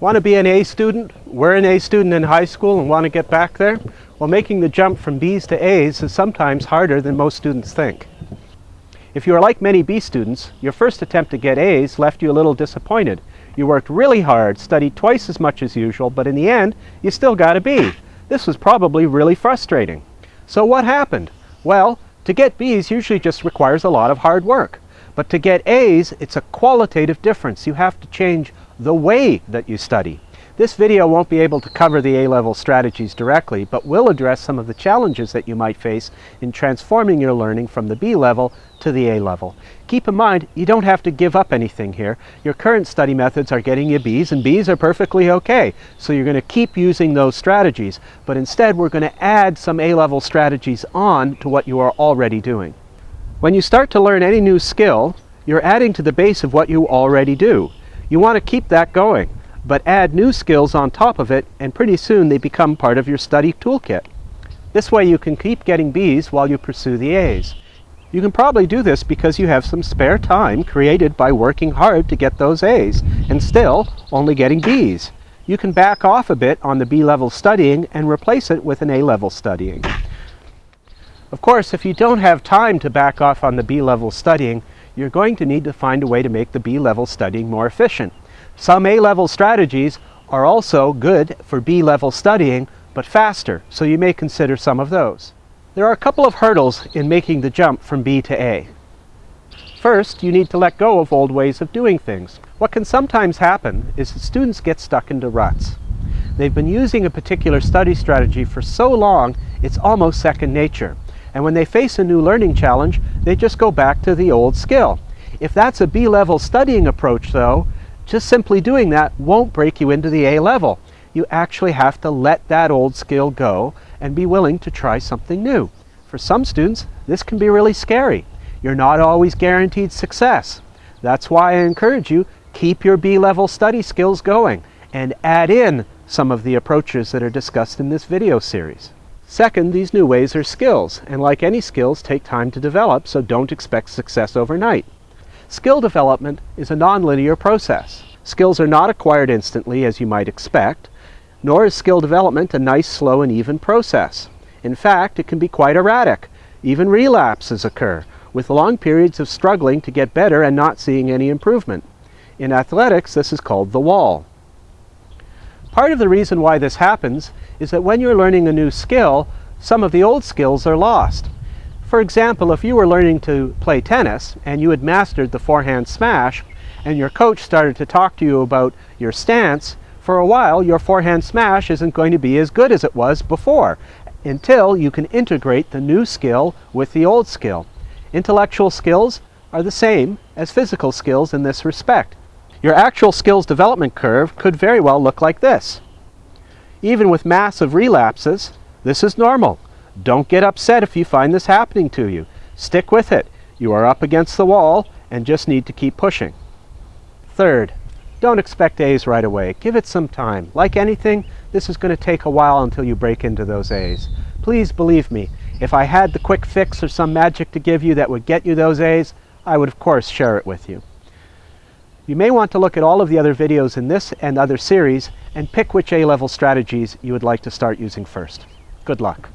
Want to be an A student? We're an A student in high school and want to get back there? Well, making the jump from B's to A's is sometimes harder than most students think. If you are like many B students, your first attempt to get A's left you a little disappointed. You worked really hard, studied twice as much as usual, but in the end, you still got a B. This was probably really frustrating. So what happened? Well, to get B's usually just requires a lot of hard work. But to get A's, it's a qualitative difference. You have to change the way that you study. This video won't be able to cover the A-level strategies directly, but will address some of the challenges that you might face in transforming your learning from the B level to the A level. Keep in mind, you don't have to give up anything here. Your current study methods are getting you Bs, and Bs are perfectly okay. So you're going to keep using those strategies, but instead we're going to add some A-level strategies on to what you are already doing. When you start to learn any new skill, you're adding to the base of what you already do. You want to keep that going but add new skills on top of it and pretty soon they become part of your study toolkit. This way you can keep getting B's while you pursue the A's. You can probably do this because you have some spare time created by working hard to get those A's and still only getting B's. You can back off a bit on the B-level studying and replace it with an A-level studying. Of course, if you don't have time to back off on the B-level studying, you're going to need to find a way to make the B-level studying more efficient. Some A-level strategies are also good for B-level studying, but faster, so you may consider some of those. There are a couple of hurdles in making the jump from B to A. First, you need to let go of old ways of doing things. What can sometimes happen is that students get stuck into ruts. They've been using a particular study strategy for so long, it's almost second nature. And when they face a new learning challenge, they just go back to the old skill. If that's a B-level studying approach, though, just simply doing that won't break you into the A level. You actually have to let that old skill go and be willing to try something new. For some students, this can be really scary. You're not always guaranteed success. That's why I encourage you, keep your B-level study skills going and add in some of the approaches that are discussed in this video series. Second, these new ways are skills, and like any skills, take time to develop, so don't expect success overnight. Skill development is a nonlinear process. Skills are not acquired instantly as you might expect, nor is skill development a nice, slow, and even process. In fact, it can be quite erratic. Even relapses occur, with long periods of struggling to get better and not seeing any improvement. In athletics, this is called the wall. Part of the reason why this happens is that when you're learning a new skill, some of the old skills are lost. For example, if you were learning to play tennis and you had mastered the forehand smash and your coach started to talk to you about your stance, for a while your forehand smash isn't going to be as good as it was before until you can integrate the new skill with the old skill. Intellectual skills are the same as physical skills in this respect. Your actual skills development curve could very well look like this. Even with massive relapses, this is normal. Don't get upset if you find this happening to you. Stick with it. You are up against the wall and just need to keep pushing. Third, don't expect A's right away. Give it some time. Like anything, this is going to take a while until you break into those A's. Please believe me, if I had the quick fix or some magic to give you that would get you those A's, I would of course share it with you. You may want to look at all of the other videos in this and other series and pick which A-level strategies you would like to start using first. Good luck.